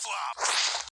flop.